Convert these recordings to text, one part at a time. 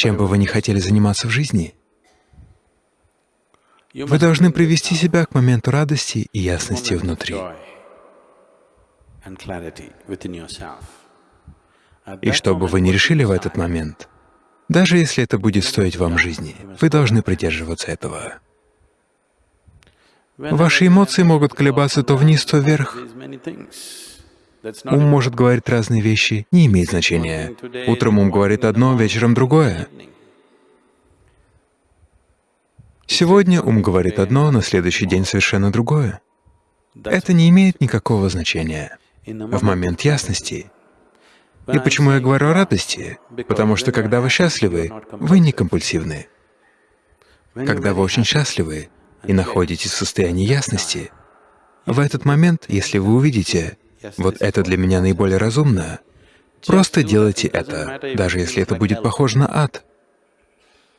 чем бы вы ни хотели заниматься в жизни, вы должны привести себя к моменту радости и ясности внутри. И что бы вы ни решили в этот момент, даже если это будет стоить вам жизни, вы должны придерживаться этого. Ваши эмоции могут колебаться то вниз, то вверх. Ум может говорить разные вещи, не имеет значения. Утром ум говорит одно, вечером другое. Сегодня ум говорит одно, на следующий день совершенно другое. Это не имеет никакого значения. В момент ясности и почему я говорю о радости? Потому что когда вы счастливы, вы не компульсивны. Когда вы очень счастливы и находитесь в состоянии ясности, в этот момент, если вы увидите, вот это для меня наиболее разумно, просто делайте это, даже если это будет похоже на ад.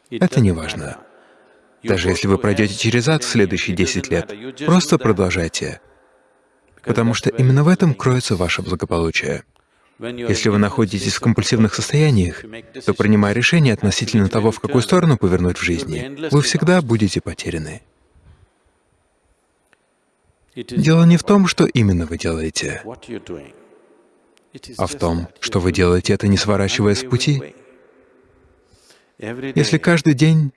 Это не важно. Даже если вы пройдете через ад в следующие 10 лет, просто продолжайте, потому что именно в этом кроется ваше благополучие. Если вы находитесь в компульсивных состояниях, то, принимая решение относительно того, в какую сторону повернуть в жизни, вы всегда будете потеряны. Дело не в том, что именно вы делаете, а в том, что вы делаете это, не сворачивая с пути. Если каждый день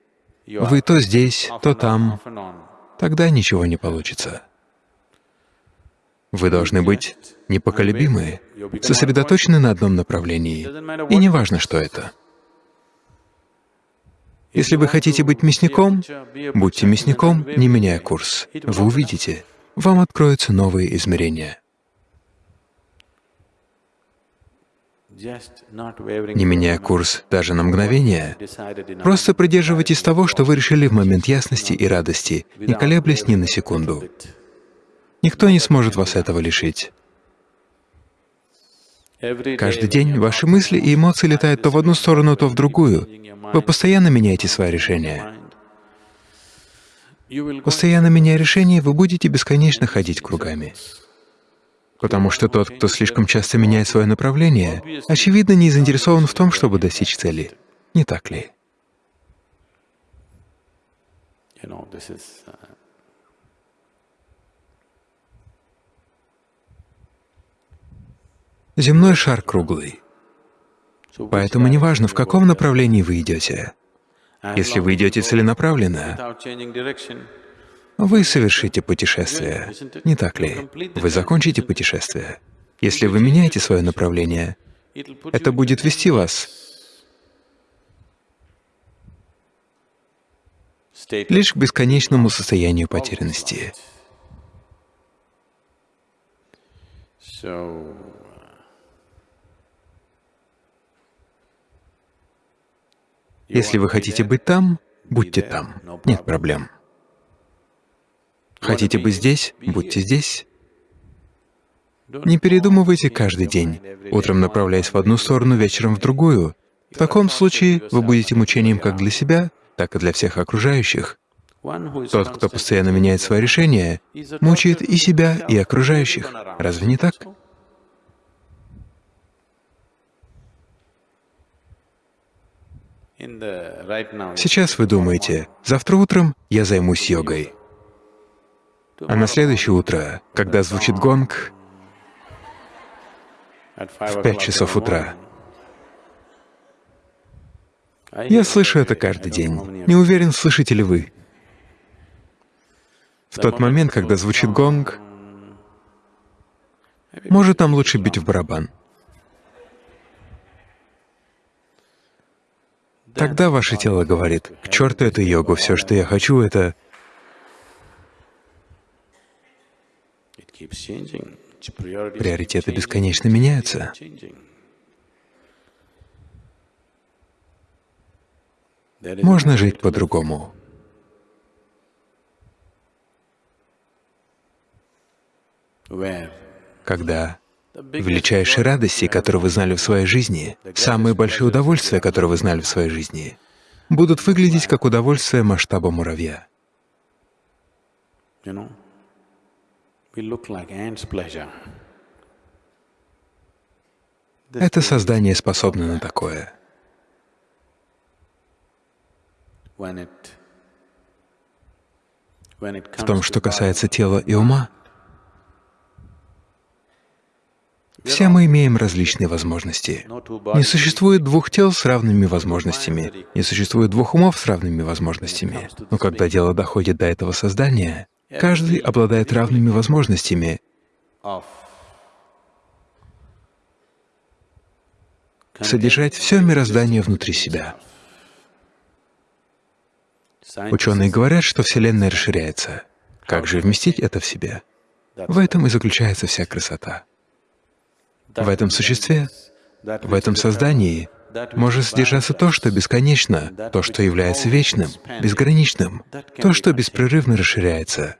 вы то здесь, то там, тогда ничего не получится. Вы должны быть непоколебимы, сосредоточены на одном направлении, и не важно, что это. Если вы хотите быть мясником, будьте мясником, не меняя курс. Вы увидите, вам откроются новые измерения. Не меняя курс даже на мгновение, просто придерживайтесь того, что вы решили в момент ясности и радости, не колеблясь ни на секунду. Никто не сможет вас этого лишить. Каждый день ваши мысли и эмоции летают то в одну сторону, то в другую. Вы постоянно меняете свои решения. Постоянно меняя решения, вы будете бесконечно ходить кругами. Потому что тот, кто слишком часто меняет свое направление, очевидно, не заинтересован в том, чтобы достичь цели. Не так ли? Земной шар круглый. Поэтому неважно, в каком направлении вы идете. Если вы идете целенаправленно, вы совершите путешествие, не так ли? Вы закончите путешествие. Если вы меняете свое направление, это будет вести вас лишь к бесконечному состоянию потерянности. Если вы хотите быть там, будьте там, нет проблем. Хотите быть здесь, будьте здесь. Не передумывайте каждый день, утром направляясь в одну сторону, вечером в другую. В таком случае вы будете мучением как для себя, так и для всех окружающих. Тот, кто постоянно меняет свои решения, мучает и себя, и окружающих. Разве не так? Сейчас вы думаете, завтра утром я займусь йогой. А на следующее утро, когда звучит гонг, в пять часов утра, я слышу это каждый день. Не уверен, слышите ли вы. В тот момент, когда звучит гонг, может, нам лучше бить в барабан. Тогда ваше тело говорит, к черту эту йогу, все, что я хочу, это... Приоритеты бесконечно меняются. Можно жить по-другому. Когда величайшие радости, которые вы знали в своей жизни, самые большие удовольствия, которые вы знали в своей жизни, будут выглядеть как удовольствие масштаба муравья. Это создание способно на такое. В том, что касается тела и ума, все мы имеем различные возможности. Не существует двух тел с равными возможностями, не существует двух умов с равными возможностями. Но когда дело доходит до этого создания, каждый обладает равными возможностями содержать все мироздание внутри себя. Ученые говорят, что Вселенная расширяется. Как же вместить это в себя? В этом и заключается вся красота. В этом существе, в этом создании может содержаться то, что бесконечно, то, что является вечным, безграничным, то, что беспрерывно расширяется.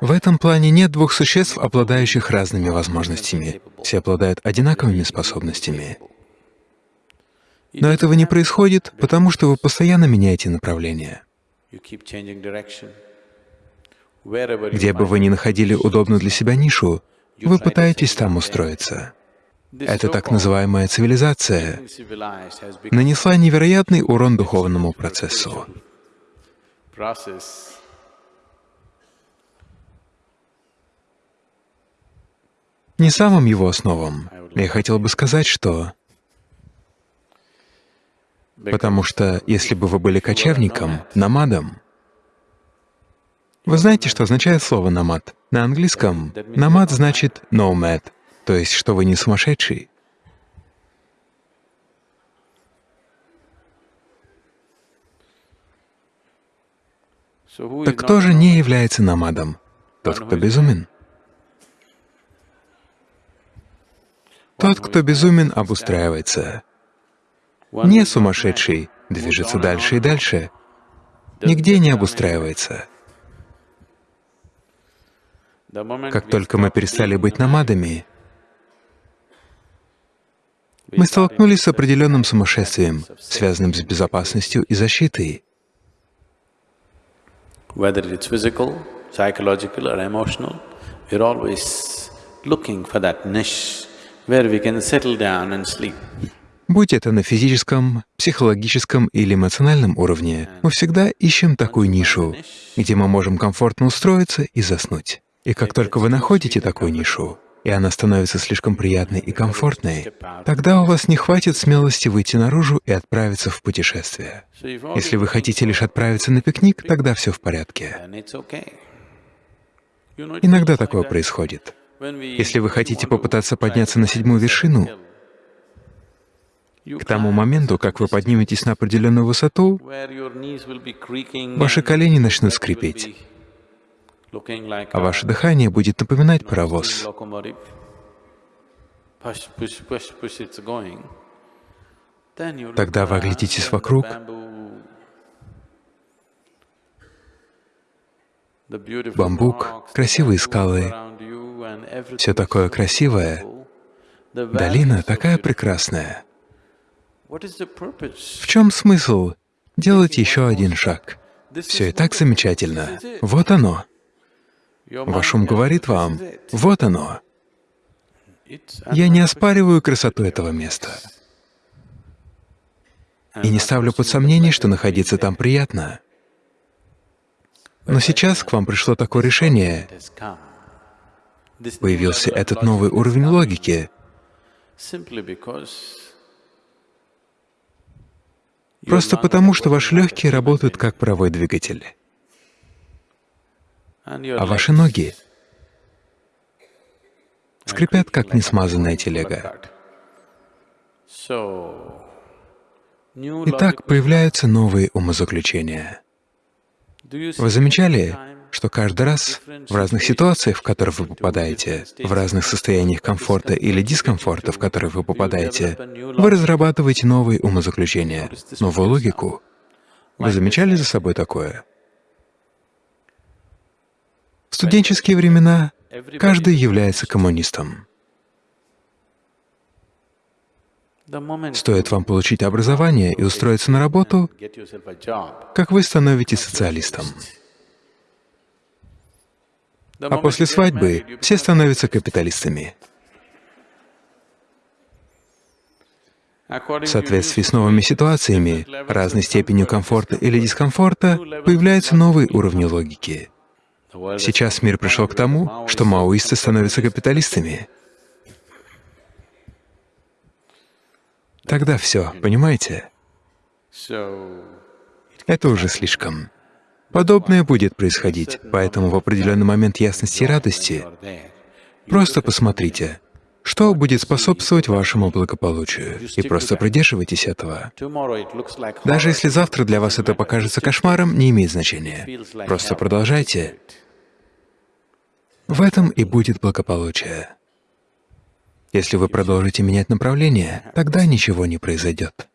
В этом плане нет двух существ, обладающих разными возможностями. Все обладают одинаковыми способностями. Но этого не происходит, потому что вы постоянно меняете направление. Где бы вы ни находили удобную для себя нишу, вы пытаетесь там устроиться. Это так называемая цивилизация нанесла невероятный урон духовному процессу. Не самым его основам. Я хотел бы сказать, что Потому что если бы вы были кочевником, намадом, вы знаете, что означает слово «намад»? На английском «намад» значит «nomad», то есть, что вы не сумасшедший. Так кто же не является намадом? Тот, кто безумен. Тот, кто безумен, обустраивается не сумасшедший, движется дальше и дальше, нигде не обустраивается. Как только мы перестали быть намадами, мы столкнулись с определенным сумасшествием, связанным с безопасностью и защитой. Будь это на физическом, психологическом или эмоциональном уровне, мы всегда ищем такую нишу, где мы можем комфортно устроиться и заснуть. И как только вы находите такую нишу, и она становится слишком приятной и комфортной, тогда у вас не хватит смелости выйти наружу и отправиться в путешествие. Если вы хотите лишь отправиться на пикник, тогда все в порядке. Иногда такое происходит. Если вы хотите попытаться подняться на седьмую вершину, к тому моменту, как вы подниметесь на определенную высоту, ваши колени начнут скрипеть, а ваше дыхание будет напоминать паровоз. Тогда вы оглядитесь вокруг, бамбук, красивые скалы, все такое красивое, долина такая прекрасная. В чем смысл? Делать еще один шаг? Все и так замечательно. Вот оно. Ваш ум говорит вам, вот оно. Я не оспариваю красоту этого места. И не ставлю под сомнение, что находиться там приятно. Но сейчас к вам пришло такое решение, появился этот новый уровень логики, Просто потому, что ваши легкие работают как паровой двигатель, а ваши ноги скрипят, как несмазанная телега. Итак, появляются новые умозаключения. Вы замечали, что каждый раз в разных ситуациях, в которые вы попадаете, в разных состояниях комфорта или дискомфорта, в которые вы попадаете, вы разрабатываете новые умозаключения, новую логику. Вы замечали за собой такое? Студенческие времена каждый является коммунистом. Стоит вам получить образование и устроиться на работу, как вы становитесь социалистом. А после свадьбы все становятся капиталистами. В соответствии с новыми ситуациями, разной степенью комфорта или дискомфорта, появляются новые уровни логики. Сейчас мир пришел к тому, что маоисты становятся капиталистами. Тогда все, понимаете? Это уже слишком. Подобное будет происходить, поэтому в определенный момент ясности и радости просто посмотрите, что будет способствовать вашему благополучию, и просто придерживайтесь этого. Даже если завтра для вас это покажется кошмаром, не имеет значения. Просто продолжайте. В этом и будет благополучие. Если вы продолжите менять направление, тогда ничего не произойдет.